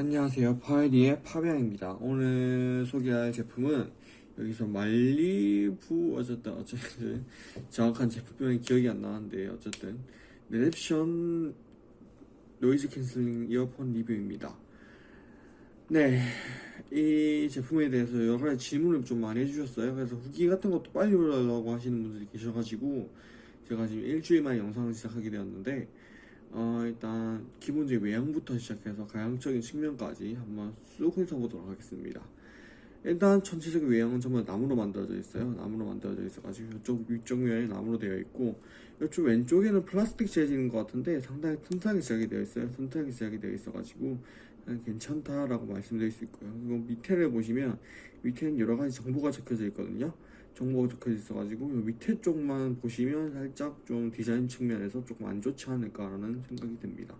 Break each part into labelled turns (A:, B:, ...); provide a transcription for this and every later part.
A: 안녕하세요. 파이리의 파비앙입니다. 오늘 소개할 제품은 여기서 말리부 어쨌든 어쨌든 정확한 제품명이 기억이 안 나는데 어쨌든 랩션 noise canceling 이어폰 리뷰입니다. 네 이 제품에 대해서 여러 가지 질문을 좀 많이 해주셨어요. 그래서 후기 같은 것도 빨리 올라오라고 하시는 분들이 계셔가지고 제가 지금 일주일 만에 영상을 시작하게 되었는데 어, 일단 기본적인 외형부터 시작해서 가양적인 측면까지 한번 쑥 훑어보도록 하겠습니다. 일단 전체적인 외형은 전부 나무로 만들어져 있어요. 나무로 만들어져 있어가지고 이쪽 위쪽 면이 나무로 되어 있고 이쪽 왼쪽에는 플라스틱 재질인 것 같은데 상당히 튼튼하게 제작이 되어 있어요. 튼튼하게 제작이 되어 있어가지고 괜찮다라고 말씀드릴 수 있고요. 그리고 밑에를 보시면 밑에는 여러 가지 정보가 적혀져 있거든요. 정보가 적혀져 있어가지고 밑에 쪽만 보시면 살짝 좀 디자인 측면에서 조금 안 좋지 않을까라는 생각이 듭니다.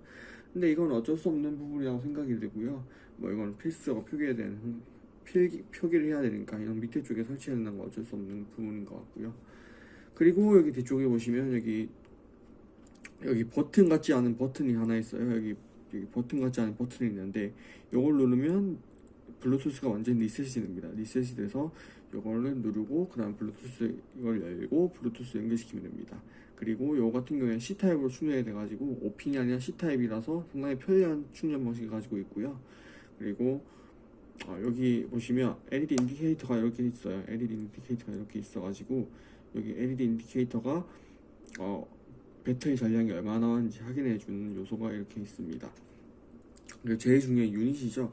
A: 근데 이건 어쩔 수 없는 부분이라고 생각이 되고요. 뭐 이건 필수적으로 표기해야 되는 필기, 표기를 해야 되니까 이런 밑에 쪽에 설치해야 되는 건 어쩔 수 없는 부분인 것 같고요. 그리고 여기 뒤쪽에 보시면 여기 여기 버튼 같지 않은 버튼이 하나 있어요. 여기, 여기 버튼 같지 않은 버튼이 있는데 이걸 누르면 블루투스가 완전 리셋이 됩니다. 리셋이 돼서 이거를 누르고 그 다음 블루투스 이걸 열고 블루투스 연결시키면 됩니다. 그리고 요 같은 경우에 C type으로 충전이 돼가지고 5핀이 아니라 C type이라서 상당히 편리한 충전 방식을 가지고 있고요. 그리고 어, 여기 보시면 LED 인디케이터가 이렇게 있어요. LED 인디케이터가 이렇게 있어가지고 여기 LED 인디케이터가 어, 배터리 잔량이 얼마나 남았는지 확인해 주는 요소가 이렇게 있습니다. 그리고 제일 중요한 유닛이죠.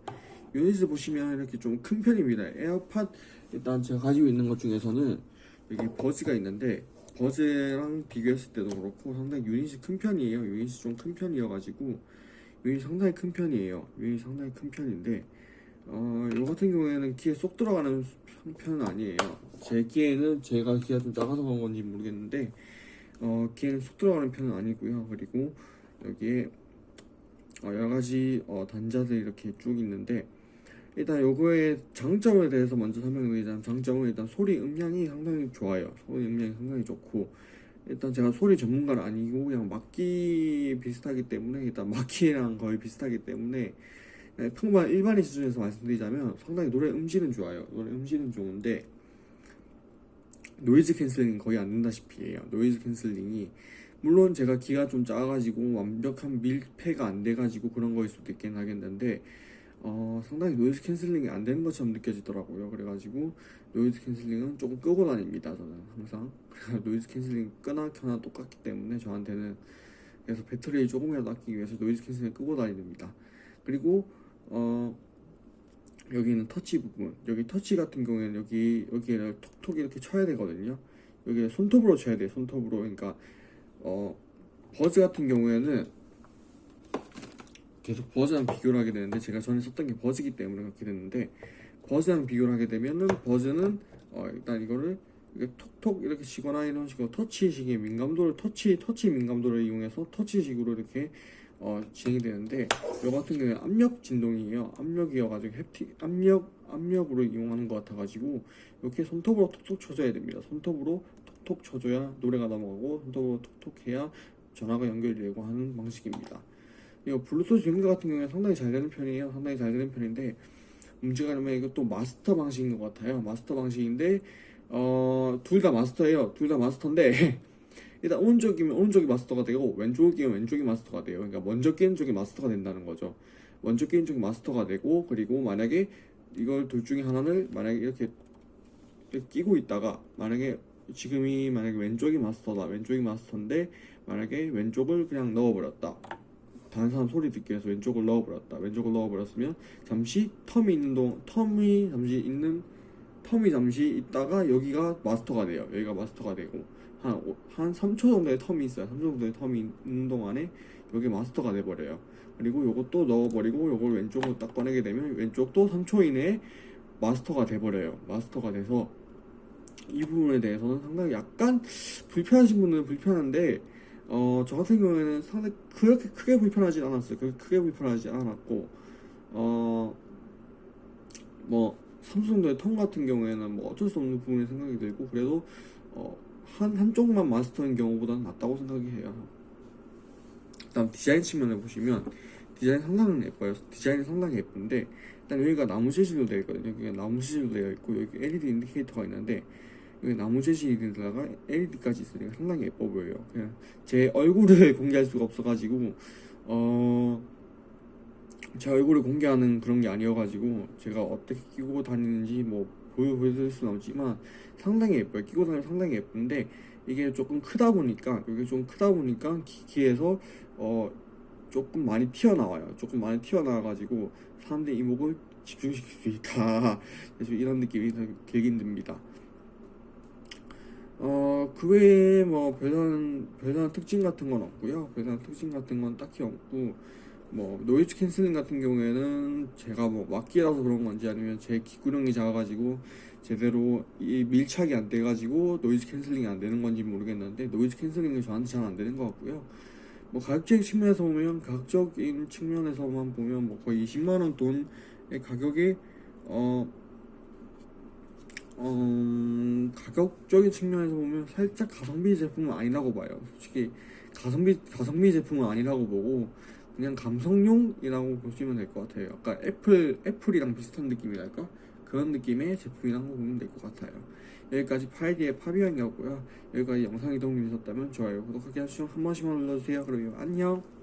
A: 유닛을 보시면 이렇게 좀 큰 편입니다. 에어팟 일단 제가 가지고 있는 것 중에서는 여기 버즈가 있는데 버즈랑 비교했을 때도 그렇고 상당히 유닛이 큰 편이에요. 유닛이 좀 큰 편이어가지고 유닛이 상당히 큰 편이에요. 유닛이 상당히 큰 편인데 어, 이 같은 경우에는 귀에 쏙 들어가는 편은 아니에요. 제 귀에는 제가 귀가 좀 작아서 그런 건지 모르겠는데 어, 귀에는 쏙 들어가는 편은 아니고요. 그리고 여기에 어, 여러 가지 어, 단자들이 이렇게 쭉 있는데 일단 요거의 장점에 대해서 먼저 설명드리자면 장점은 일단 소리 음량이 상당히 좋아요. 소리 음량이 상당히 좋고 일단 제가 소리 전문가는 아니고 그냥 막귀 비슷하기 때문에 일단 막귀랑 거의 비슷하기 때문에 평범한 일반인 수준에서 말씀드리자면 상당히 노래 음질은 좋아요. 노래 음질은 좋은데 noise canceling 거의 안 된다시피 해요. noise canceling이 물론 제가 귀가 좀 작아가지고 완벽한 밀폐가 안 돼가지고 그런 거일 수도 있긴 하겠는데 어, 상당히 noise canceling이 안 되는 것처럼 느껴지더라고요. 그래가지고 noise canceling은 조금 끄고 다닙니다. 저는 항상 noise canceling 끄나 켜나 똑같기 때문에 저한테는 그래서 배터리를 조금이라도 아끼기 위해서 noise canceling 끄고 다닙니다. 그리고 어, 여기는 터치 부분 여기 터치 같은 경우에는 여기 여기에 톡톡 이렇게 쳐야 되거든요. 여기 손톱으로 쳐야 돼요. 손톱으로 그러니까 어, 버즈 같은 경우에는 계속 버즈랑 비교를 하게 되는데 제가 전에 썼던 게 버즈기 때문에 그렇게 됐는데 버즈랑 비교를 하게 되면은 버즈는 어 일단 이거를 이렇게 톡톡 이렇게 치거나 이런 식으로 터치식의 민감도를 터치 터치 민감도를 이용해서 터치식으로 이렇게 어 진행이 되는데 이 같은 경우에 압력 진동이에요. 압력이어가지고 햅틱 압력 압력으로 이용하는 것 같아가지고 이렇게 손톱으로 톡톡 쳐줘야 됩니다. 손톱으로 톡톡 쳐줘야 노래가 넘어가고 손톱으로 톡톡 해야 전화가 연결되고 하는 방식입니다 이거 블루투스 연결 같은 경우에 상당히 잘 되는 편이에요. 상당히 잘 되는 편인데 문제가 되면 이것도 마스터 방식인 것 같아요. 마스터 방식인데 어, 둘 다 마스터예요. 둘 다 마스터인데 일단 오른쪽이면 오른쪽이 마스터가 되고 왼쪽이면 왼쪽이 마스터가 돼요. 그러니까 먼저 끼는 쪽이 마스터가 된다는 거죠. 먼저 끼는 쪽이 마스터가 되고 그리고 만약에 이걸 둘 중에 하나를 만약에 이렇게 끼고 있다가 만약에 지금이 만약에 왼쪽이 마스터다 왼쪽이 마스터인데 만약에 왼쪽을 그냥 넣어버렸다 다른 사람 소리 듣기 위해서 왼쪽을 넣어버렸다. 왼쪽을 넣어버렸으면 잠시 텀이 있는 동 텀이 잠시 있는 텀이 잠시 있다가 여기가 마스터가 돼요. 여기가 마스터가 되고 한, 한 3초 정도의 텀이 있어요. 3초 정도의 텀이 있는 동안에 여기 마스터가 돼버려요. 그리고 요것도 넣어버리고 요걸 왼쪽으로 딱 꺼내게 되면 왼쪽도 3초 이내에 마스터가 돼버려요. 마스터가 돼서 이 부분에 대해서는 상당히 약간 불편하신 분은 불편한데 어, 저 같은 경우에는 상당히 그렇게 크게 불편하진 않았어요. 그렇게 크게 불편하지 않았고, 어, 뭐, 삼성도의 통 같은 경우에는 뭐 어쩔 수 없는 부분이 생각이 들고, 그래도, 어, 한, 한쪽만 마스터인 경우보다는 낫다고 생각이 해요. 다음 디자인 측면을 보시면, 디자인 상당히 예뻐요. 디자인이 상당히 예쁜데 일단 여기가 나무 재질로 되어 있거든요. 여기가 나무 재질로 되어 있고 여기 LED 인디케이터가 있는데 여기 나무 재질에다가 LED까지 있으니까 상당히 예뻐 보여요. 그냥 제 얼굴을 공개할 수가 없어가지고 어. 제 얼굴을 공개하는 그런 게 아니어가지고 제가 어떻게 끼고 다니는지 뭐 보여 보여드릴 수는 없지만 상당히 예뻐요. 끼고 다니면 상당히 예쁜데 이게 조금 크다 보니까 이게 좀 크다 보니까 기기에서 어 조금 많이 튀어나와요. 조금 많이 튀어나와가지고 사람들의 이목을 집중시킬 수 있다. 그래서 이런 느낌이 들긴 듭니다. 어, 그 외에 뭐 별다른, 별다른 특징 같은 건 없고요. 별다른 특징 같은 건 딱히 없고, 뭐, noise canceling 같은 경우에는 제가 뭐 막귀라서 그런 건지 아니면 제 귀구녕이 작아가지고 제대로 이 밀착이 안 돼가지고 noise canceling이 안 되는 건지 모르겠는데 noise canceling이 저한테 잘 안 되는 것 같고요. 뭐 가격적인 측면에서 보면 가격적인 측면에서만 보면 뭐 거의 20만 원 돈의 가격에 어, 어 가격적인 측면에서 보면 살짝 가성비 제품은 아니라고 봐요. 솔직히 가성비 가성비 제품은 아니라고 보고 그냥 감성용이라고 보시면 될 것 같아요. 아까 애플 애플이랑 비슷한 느낌이랄까 그런 느낌의 제품이라고 보면 될 것 같아요. 여기까지 파이디의 파비앙이었고요. 여기까지 영상이 도움이 되셨다면 좋아요, 구독하기 하시고 한 번씩만 눌러주세요. 그러면 안녕.